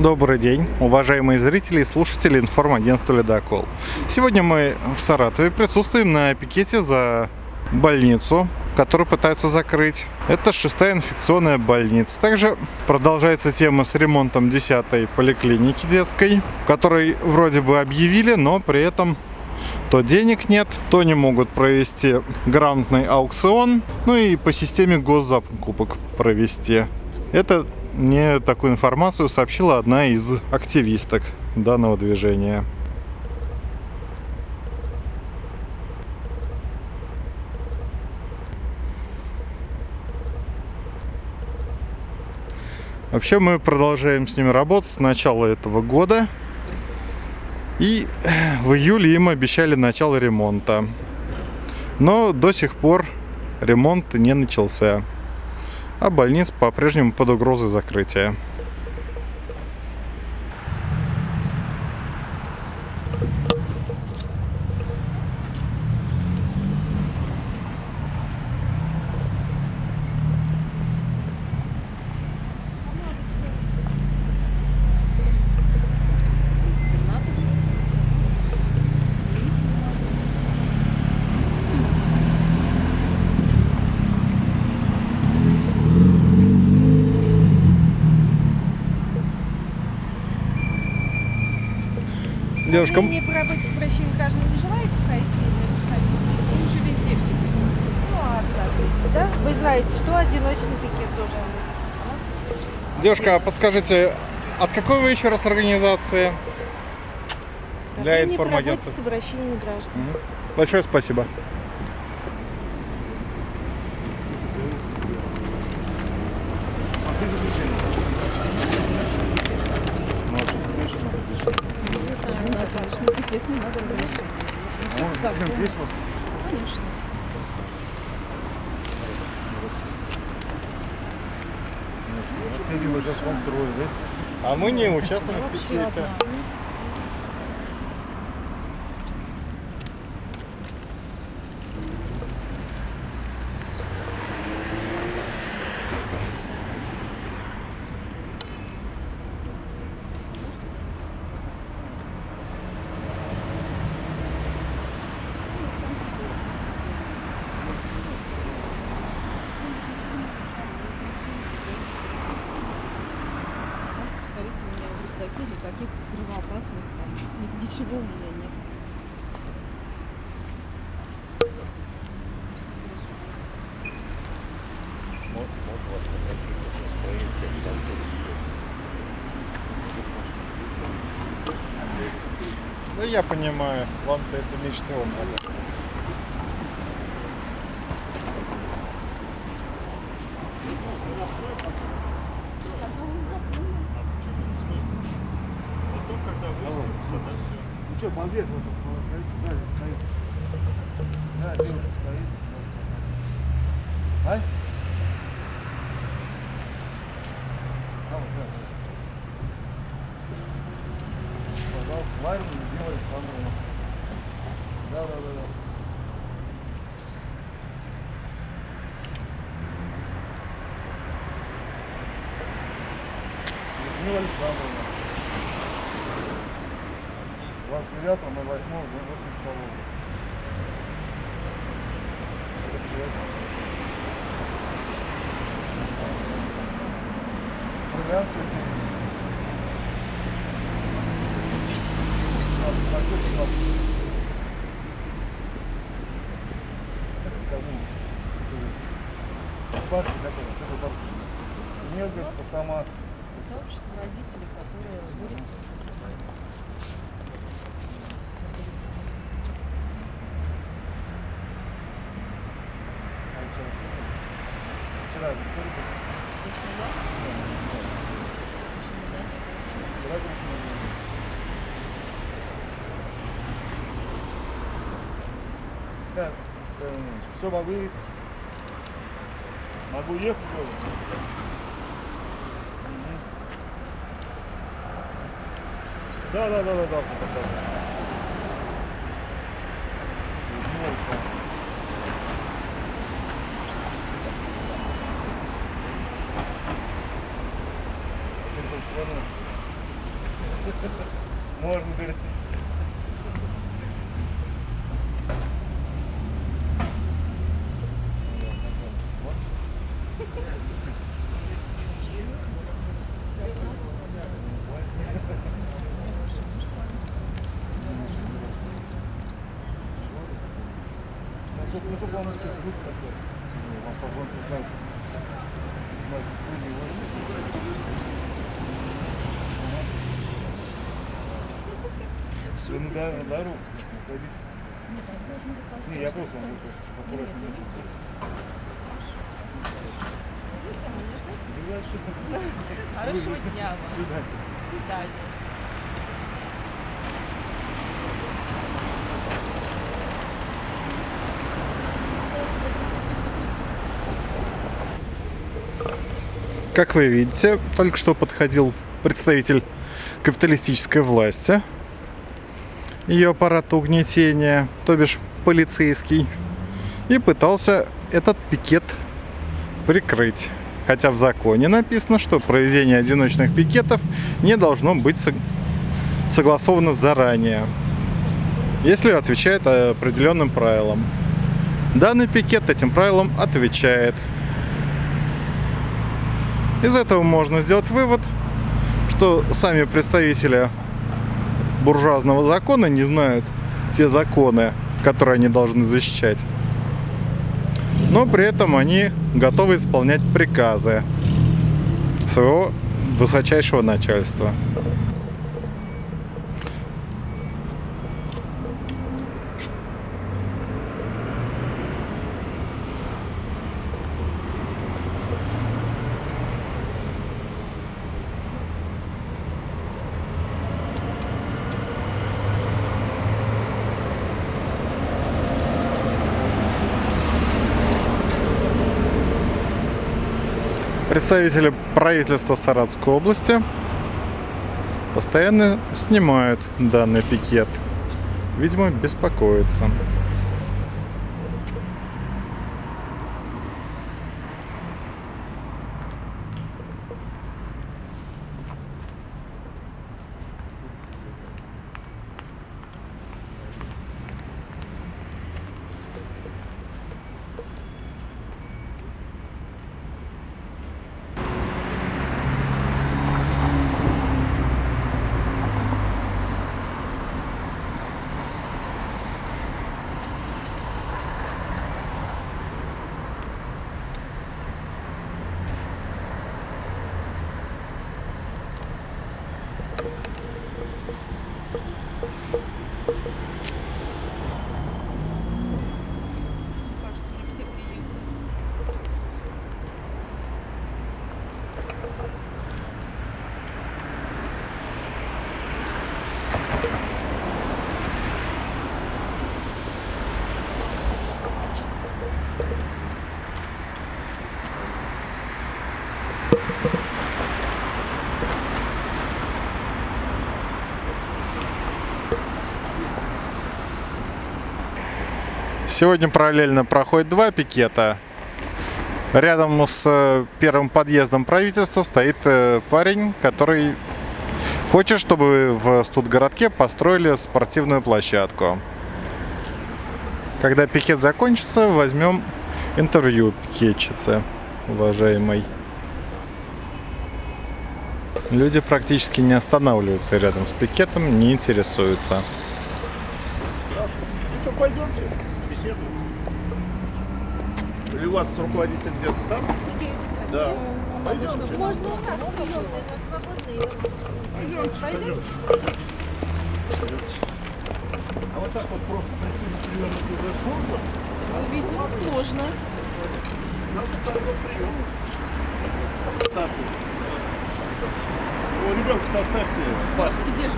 Добрый день, уважаемые зрители и слушатели информагентства «Ледокол». Сегодня мы в Саратове присутствуем на пикете за больницу, которую пытаются закрыть. Это шестая инфекционная больница. Также продолжается тема с ремонтом 10-й поликлиники детской, которой вроде бы объявили, но при этом то денег нет, то не могут провести грамотный аукцион, ну и по системе госзакупок провести. Это мне такую информацию сообщила одна из активисток данного движения. Вообще мы продолжаем с ними работать с начала этого года. И в июле им обещали начало ремонта. Но до сих пор ремонт не начался а больниц по-прежнему под угрозой закрытия. Девушка... Вы мне по работе с обращением граждан не желаете пройти и написать Вы уже везде все писали. Ну, а отказываетесь, да? Вы знаете, что одиночный пикет должен быть. Девушка, а подскажите, от какой вы еще раз организации? Для информагентства. с обращениями граждан. Большое спасибо. пакет не надо разрешить. Закон. Есть у вас? Конечно. Распределили сейчас вам трое, да? А мы не участвуем в пикете. Рюкзаке никаких взрывоопасных там, ничего у меня нет. Да я понимаю, вам-то это меньше всего надо. Ну что, балбес, вот, да, стоит. Да, девушка стоит. А? Да. Пожалуйста, Ларина Людмила Александровна. Да, да, да, да. Людмила Александровна. 29 на 8 на 82 Брянская девушка. 16, какой 16? Это кому? Партия какая? Какой партия? Нет, говорит, сама. Сообщество родителей, которые борются с Вчера в истории был. Точно, да? Точно, да? Вчера был. Да, все могу есть. Могу ехать, говорю. Да, да, да, да, да, да. Хочешь Можно, говорит. Ну, он еще друг такой. Ну, вам погонку знать. Знать, были его Все, на, до- на дорогу находиться. Не, я просто вам просто, чтобы. Ну, я что-то- Хорошего дня вам. Свидания. Свидания. Как вы видите, только что подходил представитель капиталистической власти, ее аппарата угнетения, то бишь полицейский, и пытался этот пикет прикрыть. Хотя в законе написано, что проведение одиночных пикетов не должно быть сог- согласовано заранее, если отвечает определенным правилам. Данный пикет этим правилам отвечает. Из этого можно сделать вывод, что сами представители буржуазного закона не знают те законы, которые они должны защищать. Но при этом они готовы исполнять приказы своего высочайшего начальства. Представители правительства Саратовской области постоянно снимают данный пикет. Видимо, беспокоятся. Сегодня параллельно проходит два пикета. Рядом с э, первым подъездом правительства стоит э, парень, который хочет, чтобы в студгородке построили спортивную площадку. Когда пикет закончится, возьмем интервью пикетчицы, уважаемой. Люди практически не останавливаются рядом с пикетом, не интересуются. Ну что, пойдемте, у вас руководитель где-то там? Да. Пойдемте. Можно у нас приемные, но свободные. Пойдемте. А вот так вот просто прийти на прием уже сложно? Видимо, сложно. Надо тогда прием. Так вот. Ребенка-то оставьте. Пас. Где же?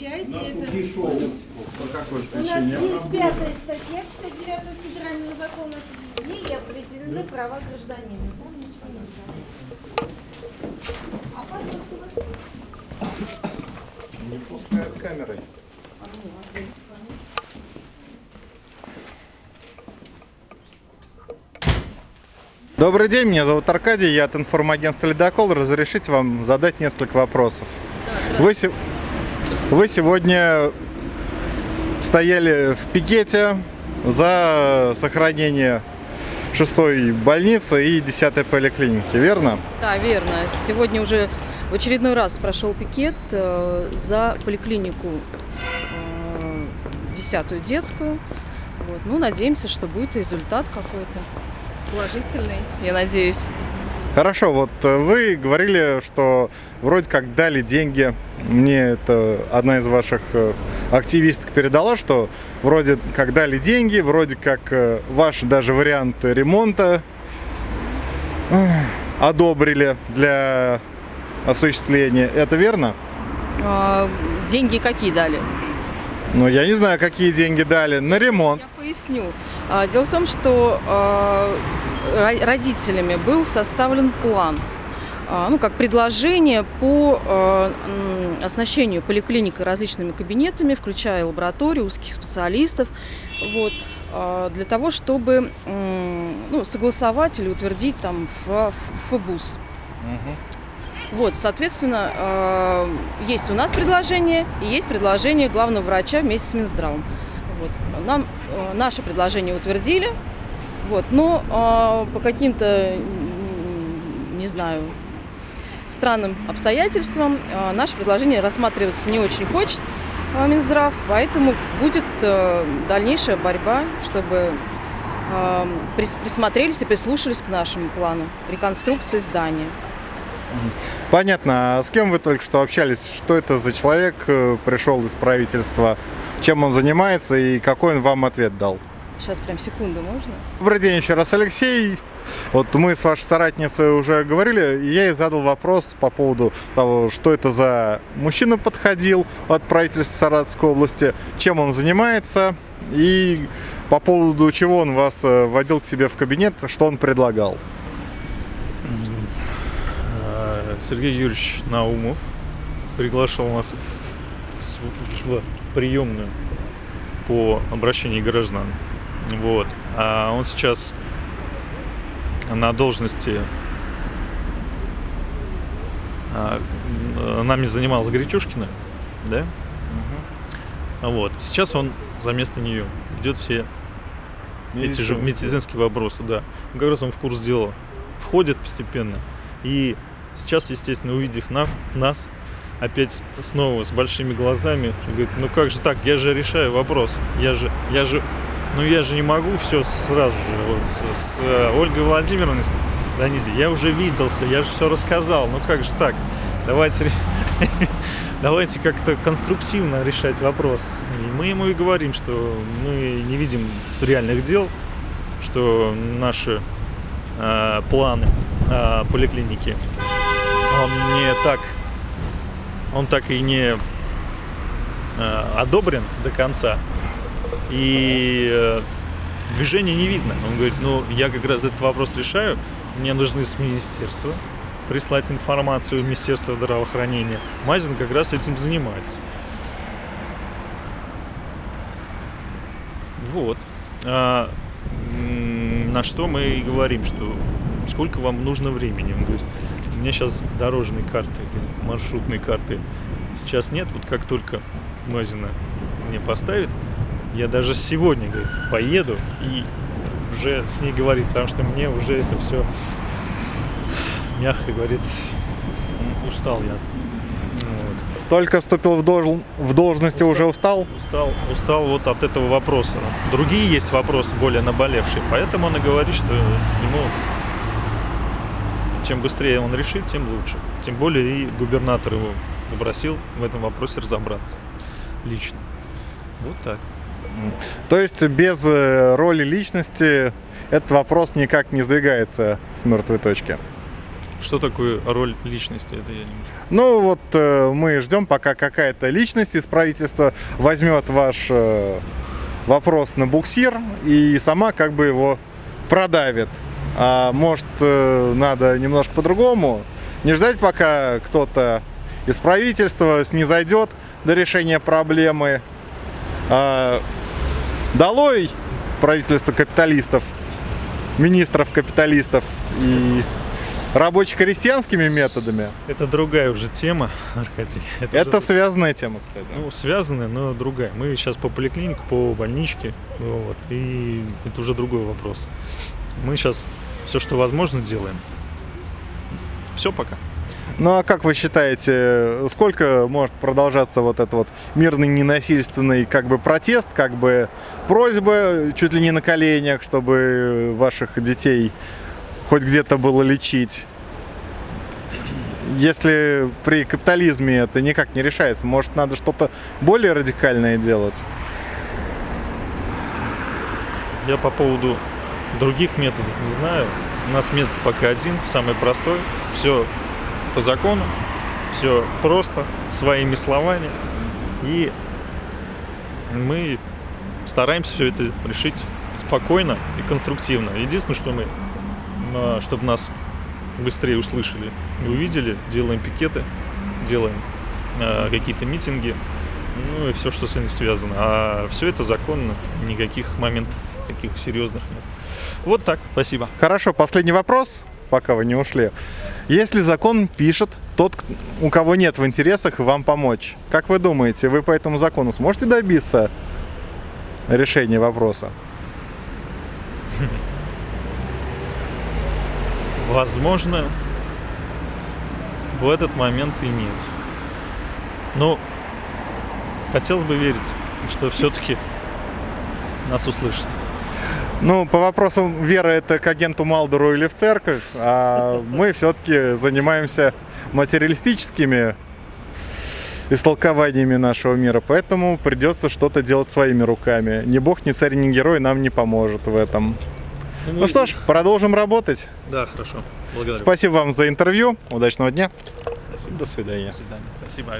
Не тут это. не шоу. У нас есть пятая статья 59 федерального закона, в ней определены права гражданина. Там ничего не сказано. А паспорт у вас? Не пускают с камерой. Добрый день, меня зовут Аркадий, я от информагентства «Ледокол». Разрешите вам задать несколько вопросов? Вы, се- вы сегодня стояли в пикете за сохранение шестой больницы и десятой поликлиники, верно? Да, верно. Сегодня уже в очередной раз прошел пикет э, за поликлинику э, десятую детскую. Вот. Ну, надеемся, что будет результат какой-то положительный, я надеюсь. Хорошо, вот э, вы говорили, что вроде как дали деньги. Мне это одна из ваших э, активисток передала, что вроде как дали деньги, вроде как э, ваш даже вариант ремонта одобрили для осуществления. Это верно? А, деньги какие дали? Ну, я не знаю, какие деньги дали. На ремонт. Я поясню. А, Дело в том, что а, родителями был составлен план, а, ну, как предложение по а, оснащению поликлиникой различными кабинетами, включая лабораторию, узких специалистов, вот, а, для того, чтобы ну, согласовать или утвердить там в ФБУС. Вот, соответственно, есть у нас предложение и есть предложение главного врача вместе с Минздравом. Вот. Нам наше предложение утвердили, вот, но э, по каким-то, не знаю, странным обстоятельствам э, наше предложение рассматриваться не очень хочет э, Минздрав, поэтому будет э, дальнейшая борьба, чтобы э, прис- присмотрелись и прислушались к нашему плану реконструкции здания. Понятно. А с кем вы только что общались? Что это за человек э, пришел из правительства? Чем он занимается и какой он вам ответ дал? Сейчас прям секунду можно? Добрый день еще раз, Алексей. Вот мы с вашей соратницей уже говорили, и я ей задал вопрос по поводу того, что это за мужчина подходил от правительства Саратовской области, чем он занимается, и по поводу чего он вас э, водил к себе в кабинет, что он предлагал. Сергей Юрьевич Наумов приглашал нас в приемную по обращению граждан. Вот. А он сейчас на должности а, нами занималась Гречушкина, да? Вот. Сейчас он за место нее ведет все эти же медицинские вопросы, да. Ну, Как раз он в курс дела входит постепенно. И сейчас, естественно, увидев наш, нас, опять снова с большими глазами, говорит, ну как же так, я же решаю вопрос, я же, я же, ну я же не могу все сразу же. Вот с, с, э, Ольгой Владимировной Ст- Станизи я уже виделся, я же все рассказал, ну как же так, давайте, давайте как-то конструктивно решать вопрос. И мы ему и говорим, что мы не видим реальных дел, что наши э, планы э, поликлиники он не так он так и не э, одобрен до конца и э, движения не видно. Он говорит ну я как раз этот вопрос решаю. Мне нужны с министерства прислать информацию в Министерство здравоохранения. Мазин как раз этим занимается вот. А, на что мы и говорим, что сколько вам нужно времени. Он говорит, у меня сейчас дорожной карты, маршрутной карты сейчас нет. Вот как только Мазина мне поставит, я даже сегодня говорит, поеду и уже с ней говорить, потому что мне уже это все мягко говорит, устал я. Вот. Только вступил в, должн- в должности, уже устал? Устал, устал вот от этого вопроса. Другие есть вопросы более наболевшие, поэтому он и говорит, что ему чем быстрее он решит, тем лучше. Тем более и губернатор его попросил в этом вопросе разобраться лично. Вот так. То есть без э, роли личности этот вопрос никак не сдвигается с мертвой точки. Что такое роль личности? Это я не Ну вот э, мы ждем, пока какая-то личность из правительства возьмет ваш э, вопрос на буксир и сама как бы его продавит. А может э, надо немножко по-другому? Не ждать, пока кто-то из правительства снизойдет до решения проблемы. А, долой правительство капиталистов, министров капиталистов и рабоче-крестьянскими методами. Это другая уже тема, Аркадий. Это уже- связанная тема, кстати. ну, связанная, но другая. Мы сейчас по поликлинике, по больничке, вот, и это уже другой вопрос. Мы сейчас все, что возможно, делаем. Все пока. Ну а как вы считаете, сколько может продолжаться вот этот вот мирный, ненасильственный как бы протест, как бы просьба чуть ли не на коленях, чтобы ваших детей хоть где-то было лечить? Если при капитализме это никак не решается, может надо что-то более радикальное делать? Я по поводу других методов не знаю. У нас метод пока один, самый простой. Все по закону, все просто, своими словами. И мы стараемся все это решить спокойно и конструктивно. Единственное, что мы, чтобы нас быстрее услышали и увидели, делаем пикеты, делаем а, какие-то митинги, ну и все, что с этим связано. А все это законно, никаких моментов таких серьезных нет. Вот так, спасибо. Хорошо, последний вопрос, пока вы не ушли. Если закон пишет тот, у кого нет в интересах вам помочь, как вы думаете, вы по этому закону сможете добиться решения вопроса? Возможно, в этот момент и нет. Но хотелось бы верить, что все-таки нас услышат. Ну, по вопросам веры это к агенту Малдору или в церковь, а мы все-таки занимаемся материалистическими истолкованиями нашего мира, поэтому придется что-то делать своими руками. Ни бог, ни царь, ни герой нам не поможет в этом. Ну что ж, продолжим работать. Да, хорошо. Благодарю. Спасибо вам за интервью. Удачного дня. Спасибо. До свидания. До свидания. Спасибо.